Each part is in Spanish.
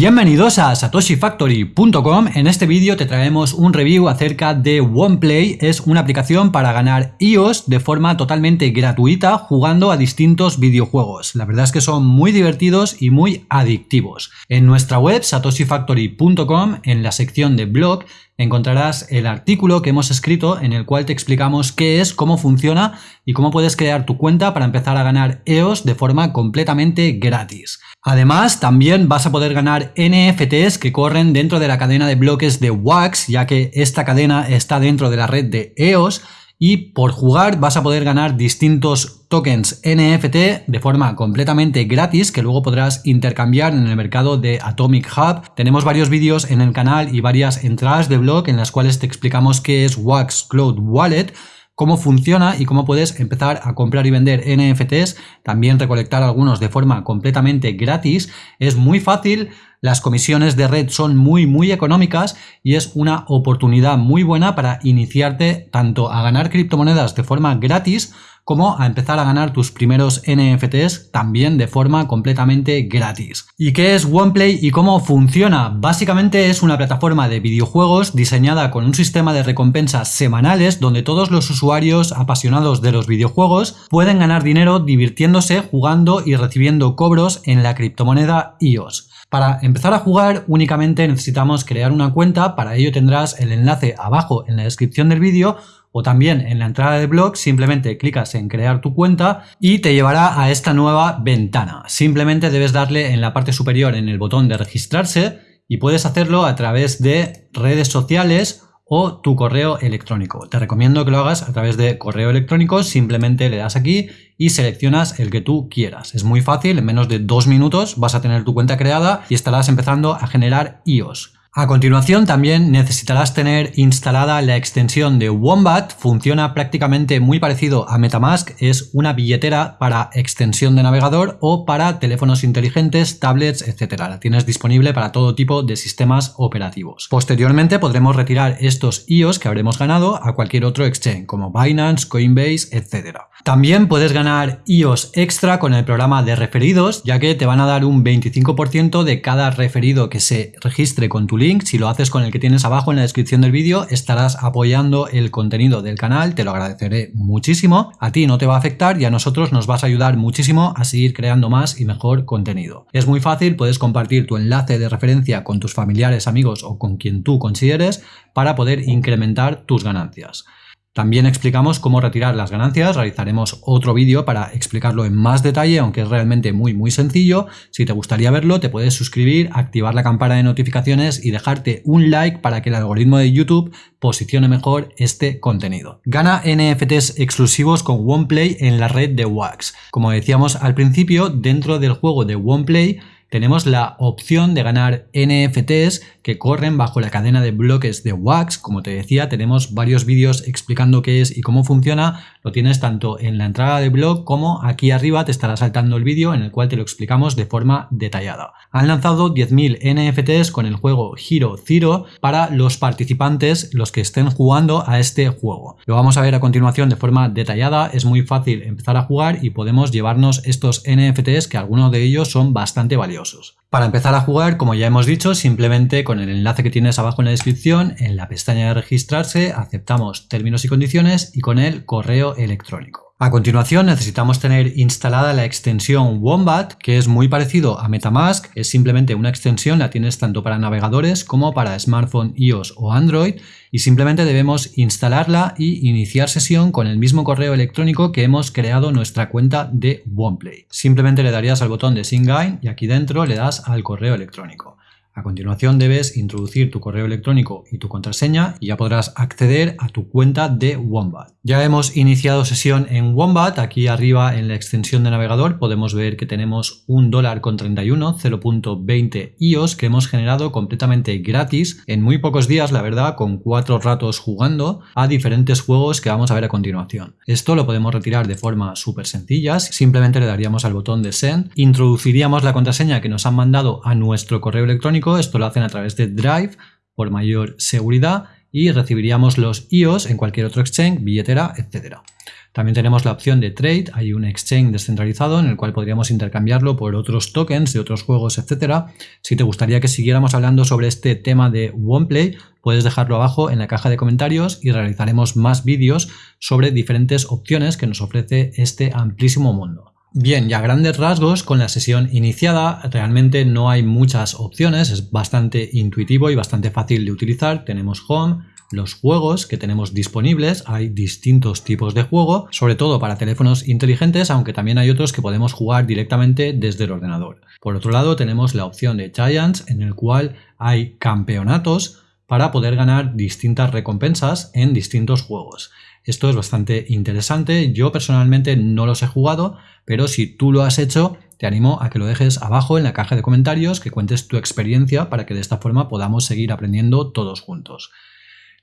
Bienvenidos a satoshifactory.com. En este vídeo te traemos un review acerca de OnePlay. Es una aplicación para ganar iOS de forma totalmente gratuita jugando a distintos videojuegos. La verdad es que son muy divertidos y muy adictivos. En nuestra web satoshifactory.com, en la sección de blog, encontrarás el artículo que hemos escrito en el cual te explicamos qué es, cómo funciona y cómo puedes crear tu cuenta para empezar a ganar EOS de forma completamente gratis. Además, también vas a poder ganar NFTs que corren dentro de la cadena de bloques de Wax, ya que esta cadena está dentro de la red de EOS y por jugar vas a poder ganar distintos tokens NFT de forma completamente gratis que luego podrás intercambiar en el mercado de Atomic Hub. Tenemos varios vídeos en el canal y varias entradas de blog en las cuales te explicamos qué es Wax Cloud Wallet cómo funciona y cómo puedes empezar a comprar y vender NFTs, también recolectar algunos de forma completamente gratis. Es muy fácil, las comisiones de red son muy muy económicas y es una oportunidad muy buena para iniciarte tanto a ganar criptomonedas de forma gratis como a empezar a ganar tus primeros NFTs también de forma completamente gratis. ¿Y qué es OnePlay y cómo funciona? Básicamente es una plataforma de videojuegos diseñada con un sistema de recompensas semanales donde todos los usuarios apasionados de los videojuegos pueden ganar dinero divirtiéndose, jugando y recibiendo cobros en la criptomoneda EOS. Para empezar a jugar únicamente necesitamos crear una cuenta, para ello tendrás el enlace abajo en la descripción del vídeo o también en la entrada de blog simplemente clicas en crear tu cuenta y te llevará a esta nueva ventana. Simplemente debes darle en la parte superior en el botón de registrarse y puedes hacerlo a través de redes sociales o tu correo electrónico. Te recomiendo que lo hagas a través de correo electrónico, simplemente le das aquí y seleccionas el que tú quieras. Es muy fácil, en menos de dos minutos vas a tener tu cuenta creada y estarás empezando a generar IOS. A continuación también necesitarás tener instalada la extensión de Wombat, funciona prácticamente muy parecido a Metamask, es una billetera para extensión de navegador o para teléfonos inteligentes, tablets, etc. La tienes disponible para todo tipo de sistemas operativos. Posteriormente podremos retirar estos IOS que habremos ganado a cualquier otro exchange como Binance, Coinbase, etc. También puedes ganar IOS extra con el programa de referidos, ya que te van a dar un 25% de cada referido que se registre con tu link si lo haces con el que tienes abajo en la descripción del vídeo, estarás apoyando el contenido del canal, te lo agradeceré muchísimo. A ti no te va a afectar y a nosotros nos vas a ayudar muchísimo a seguir creando más y mejor contenido. Es muy fácil, puedes compartir tu enlace de referencia con tus familiares, amigos o con quien tú consideres para poder incrementar tus ganancias. También explicamos cómo retirar las ganancias, realizaremos otro vídeo para explicarlo en más detalle, aunque es realmente muy muy sencillo. Si te gustaría verlo, te puedes suscribir, activar la campana de notificaciones y dejarte un like para que el algoritmo de YouTube posicione mejor este contenido. Gana NFTs exclusivos con OnePlay en la red de Wax. Como decíamos al principio, dentro del juego de OnePlay tenemos la opción de ganar NFTs que corren bajo la cadena de bloques de Wax. Como te decía, tenemos varios vídeos explicando qué es y cómo funciona. Lo tienes tanto en la entrada de blog como aquí arriba te estará saltando el vídeo en el cual te lo explicamos de forma detallada. Han lanzado 10.000 NFTs con el juego Hero Zero para los participantes, los que estén jugando a este juego. Lo vamos a ver a continuación de forma detallada. Es muy fácil empezar a jugar y podemos llevarnos estos NFTs que algunos de ellos son bastante valiosos. Para empezar a jugar, como ya hemos dicho, simplemente con el enlace que tienes abajo en la descripción, en la pestaña de registrarse, aceptamos términos y condiciones y con el correo electrónico. A continuación necesitamos tener instalada la extensión Wombat, que es muy parecido a Metamask, es simplemente una extensión, la tienes tanto para navegadores como para smartphone iOS o Android, y simplemente debemos instalarla y iniciar sesión con el mismo correo electrónico que hemos creado nuestra cuenta de OnePlay. Simplemente le darías al botón de Sign y aquí dentro le das al correo electrónico. A continuación debes introducir tu correo electrónico y tu contraseña y ya podrás acceder a tu cuenta de Wombat. Ya hemos iniciado sesión en Wombat, aquí arriba en la extensión de navegador podemos ver que tenemos un dólar con 31, 0.20 IOS que hemos generado completamente gratis en muy pocos días, la verdad, con cuatro ratos jugando a diferentes juegos que vamos a ver a continuación. Esto lo podemos retirar de forma súper sencilla, simplemente le daríamos al botón de Send, introduciríamos la contraseña que nos han mandado a nuestro correo electrónico esto lo hacen a través de Drive por mayor seguridad y recibiríamos los IOS en cualquier otro exchange, billetera, etc. También tenemos la opción de trade, hay un exchange descentralizado en el cual podríamos intercambiarlo por otros tokens de otros juegos, etcétera. Si te gustaría que siguiéramos hablando sobre este tema de OnePlay, puedes dejarlo abajo en la caja de comentarios y realizaremos más vídeos sobre diferentes opciones que nos ofrece este amplísimo mundo. Bien, ya grandes rasgos, con la sesión iniciada realmente no hay muchas opciones, es bastante intuitivo y bastante fácil de utilizar. Tenemos Home, los juegos que tenemos disponibles, hay distintos tipos de juego, sobre todo para teléfonos inteligentes, aunque también hay otros que podemos jugar directamente desde el ordenador. Por otro lado tenemos la opción de Giants en el cual hay campeonatos para poder ganar distintas recompensas en distintos juegos. Esto es bastante interesante, yo personalmente no los he jugado, pero si tú lo has hecho, te animo a que lo dejes abajo en la caja de comentarios, que cuentes tu experiencia para que de esta forma podamos seguir aprendiendo todos juntos.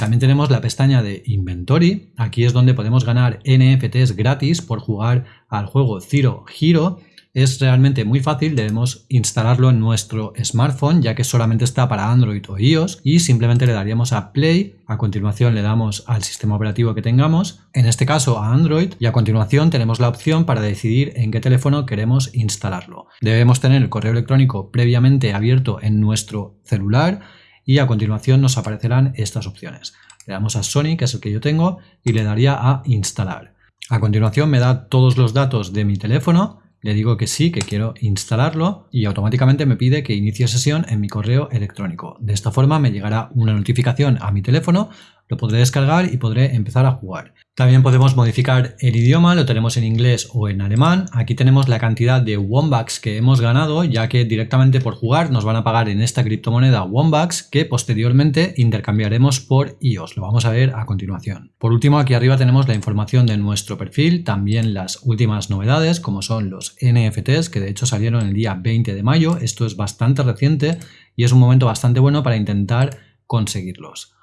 También tenemos la pestaña de Inventory. Aquí es donde podemos ganar NFTs gratis por jugar al juego Zero Hero. Es realmente muy fácil, debemos instalarlo en nuestro smartphone ya que solamente está para Android o iOS y simplemente le daríamos a Play, a continuación le damos al sistema operativo que tengamos, en este caso a Android y a continuación tenemos la opción para decidir en qué teléfono queremos instalarlo. Debemos tener el correo electrónico previamente abierto en nuestro celular y a continuación nos aparecerán estas opciones. Le damos a Sony, que es el que yo tengo, y le daría a instalar. A continuación me da todos los datos de mi teléfono, le digo que sí, que quiero instalarlo y automáticamente me pide que inicie sesión en mi correo electrónico. De esta forma me llegará una notificación a mi teléfono lo podré descargar y podré empezar a jugar. También podemos modificar el idioma, lo tenemos en inglés o en alemán. Aquí tenemos la cantidad de Wombucks que hemos ganado, ya que directamente por jugar nos van a pagar en esta criptomoneda Wombucks que posteriormente intercambiaremos por IOS. Lo vamos a ver a continuación. Por último, aquí arriba tenemos la información de nuestro perfil, también las últimas novedades, como son los NFTs, que de hecho salieron el día 20 de mayo. Esto es bastante reciente y es un momento bastante bueno para intentar conseguirlos.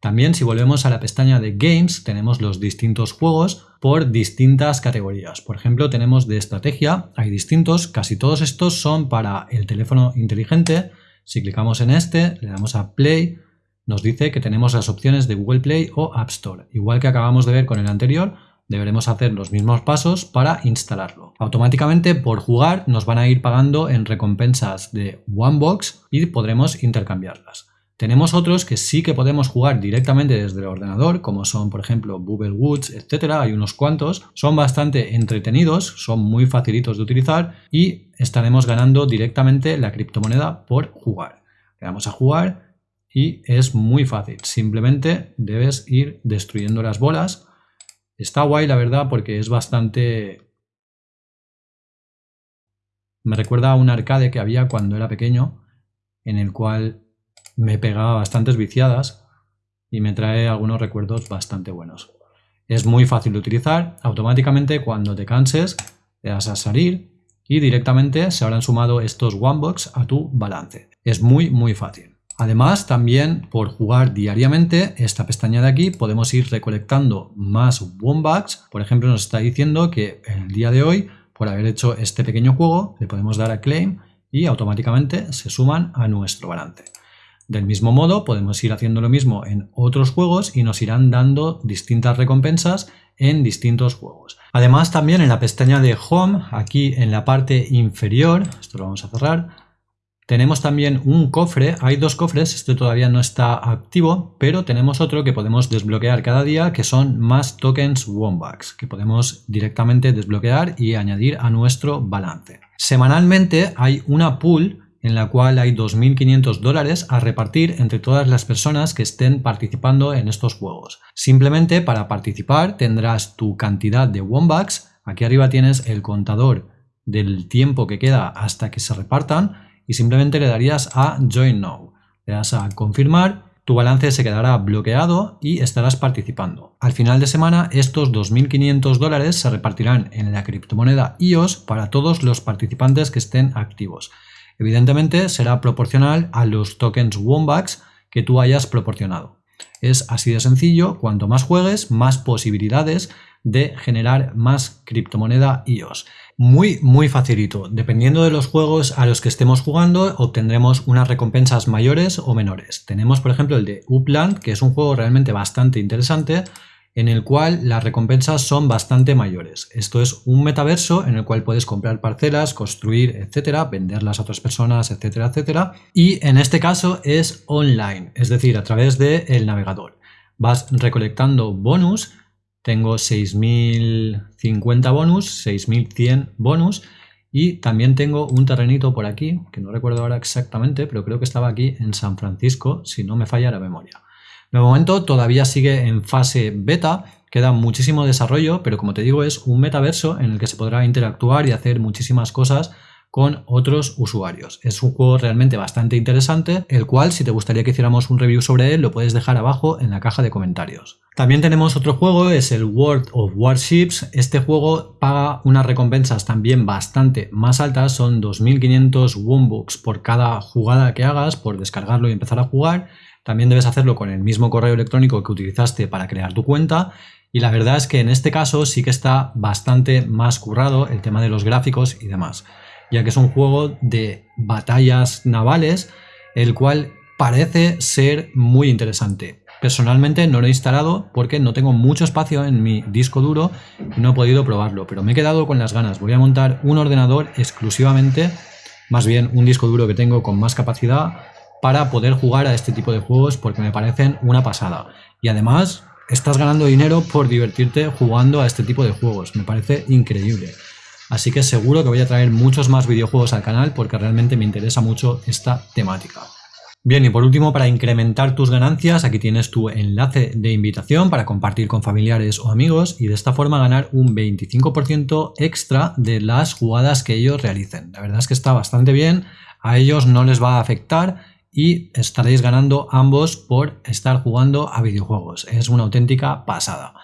También si volvemos a la pestaña de Games tenemos los distintos juegos por distintas categorías. Por ejemplo tenemos de estrategia, hay distintos, casi todos estos son para el teléfono inteligente. Si clicamos en este, le damos a Play, nos dice que tenemos las opciones de Google Play o App Store. Igual que acabamos de ver con el anterior, deberemos hacer los mismos pasos para instalarlo. Automáticamente por jugar nos van a ir pagando en recompensas de OneBox y podremos intercambiarlas. Tenemos otros que sí que podemos jugar directamente desde el ordenador, como son por ejemplo Bubble Woods, etcétera, hay unos cuantos. Son bastante entretenidos, son muy facilitos de utilizar y estaremos ganando directamente la criptomoneda por jugar. Le damos a jugar y es muy fácil, simplemente debes ir destruyendo las bolas. Está guay la verdad porque es bastante... Me recuerda a un arcade que había cuando era pequeño, en el cual me pegaba bastantes viciadas y me trae algunos recuerdos bastante buenos. Es muy fácil de utilizar, automáticamente cuando te canses le das a salir y directamente se habrán sumado estos OneBox a tu balance. Es muy muy fácil. Además, también por jugar diariamente, esta pestaña de aquí podemos ir recolectando más OneBucks. Por ejemplo, nos está diciendo que el día de hoy, por haber hecho este pequeño juego, le podemos dar a Claim y automáticamente se suman a nuestro balance. Del mismo modo, podemos ir haciendo lo mismo en otros juegos y nos irán dando distintas recompensas en distintos juegos. Además, también en la pestaña de Home, aquí en la parte inferior, esto lo vamos a cerrar, tenemos también un cofre, hay dos cofres, este todavía no está activo, pero tenemos otro que podemos desbloquear cada día, que son más tokens Wombax, que podemos directamente desbloquear y añadir a nuestro balance. Semanalmente hay una pool en la cual hay 2.500 dólares a repartir entre todas las personas que estén participando en estos juegos. Simplemente para participar tendrás tu cantidad de Wombucks, aquí arriba tienes el contador del tiempo que queda hasta que se repartan y simplemente le darías a Join Now. Le das a confirmar, tu balance se quedará bloqueado y estarás participando. Al final de semana estos 2.500 dólares se repartirán en la criptomoneda IOS para todos los participantes que estén activos. Evidentemente será proporcional a los tokens Wombax que tú hayas proporcionado. Es así de sencillo, cuanto más juegues, más posibilidades de generar más criptomoneda IOS. Muy, muy facilito. Dependiendo de los juegos a los que estemos jugando, obtendremos unas recompensas mayores o menores. Tenemos, por ejemplo, el de Upland, que es un juego realmente bastante interesante, en el cual las recompensas son bastante mayores. Esto es un metaverso en el cual puedes comprar parcelas, construir, etcétera, venderlas a otras personas, etcétera, etcétera. Y en este caso es online, es decir, a través del navegador. Vas recolectando bonus, tengo 6.050 bonus, 6.100 bonus, y también tengo un terrenito por aquí, que no recuerdo ahora exactamente, pero creo que estaba aquí en San Francisco, si no me falla la memoria. De momento todavía sigue en fase beta, queda muchísimo desarrollo, pero como te digo es un metaverso en el que se podrá interactuar y hacer muchísimas cosas con otros usuarios. Es un juego realmente bastante interesante, el cual si te gustaría que hiciéramos un review sobre él lo puedes dejar abajo en la caja de comentarios. También tenemos otro juego, es el World of Warships. Este juego paga unas recompensas también bastante más altas, son 2500 Wombooks por cada jugada que hagas, por descargarlo y empezar a jugar también debes hacerlo con el mismo correo electrónico que utilizaste para crear tu cuenta y la verdad es que en este caso sí que está bastante más currado el tema de los gráficos y demás, ya que es un juego de batallas navales, el cual parece ser muy interesante. Personalmente no lo he instalado porque no tengo mucho espacio en mi disco duro y no he podido probarlo, pero me he quedado con las ganas. Voy a montar un ordenador exclusivamente, más bien un disco duro que tengo con más capacidad para poder jugar a este tipo de juegos porque me parecen una pasada. Y además estás ganando dinero por divertirte jugando a este tipo de juegos. Me parece increíble. Así que seguro que voy a traer muchos más videojuegos al canal porque realmente me interesa mucho esta temática. Bien, y por último, para incrementar tus ganancias, aquí tienes tu enlace de invitación para compartir con familiares o amigos y de esta forma ganar un 25% extra de las jugadas que ellos realicen. La verdad es que está bastante bien, a ellos no les va a afectar y estaréis ganando ambos por estar jugando a videojuegos. Es una auténtica pasada.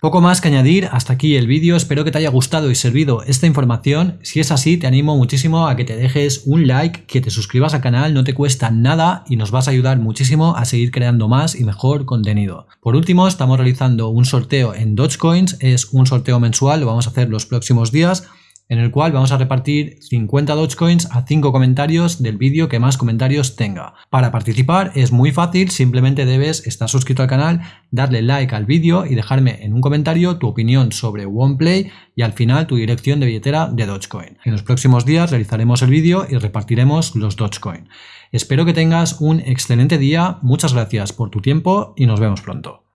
Poco más que añadir, hasta aquí el vídeo, espero que te haya gustado y servido esta información, si es así te animo muchísimo a que te dejes un like, que te suscribas al canal, no te cuesta nada y nos vas a ayudar muchísimo a seguir creando más y mejor contenido. Por último, estamos realizando un sorteo en Dogecoins, es un sorteo mensual, lo vamos a hacer los próximos días, en el cual vamos a repartir 50 Dogecoins a 5 comentarios del vídeo que más comentarios tenga. Para participar es muy fácil, simplemente debes estar suscrito al canal, darle like al vídeo y dejarme en un comentario tu opinión sobre OnePlay y al final tu dirección de billetera de Dogecoin. En los próximos días realizaremos el vídeo y repartiremos los Dogecoin. Espero que tengas un excelente día, muchas gracias por tu tiempo y nos vemos pronto.